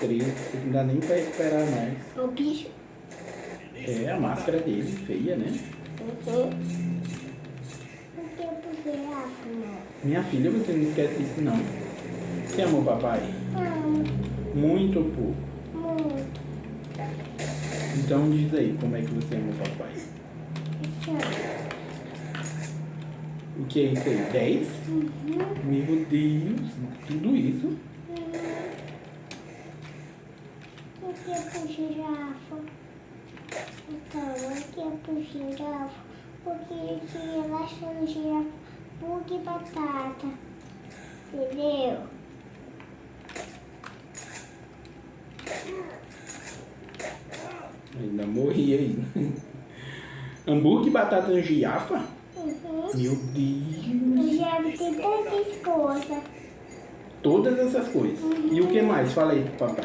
Três, não dá nem pra recuperar mais. O bicho. É, a máscara dele, feia, né? Uhum. Minha filha, você não esquece isso não. Você ama o papai? Amo Muito ou pouco? muito. Então diz aí, como é que você ama o papai? O que é isso aí? 10? Uhum. Meu Deus, tudo isso? Que eu puxei girafa? Então, que eu puxei girafa? Porque eu tinha bastante girafa, bug e batata. Entendeu? Ainda morri aí. Hambúrguer e batata no girafa? Uhum. Meu Deus. O girafa tem tantas coisas. Todas essas coisas. E o que mais? Fala aí papai.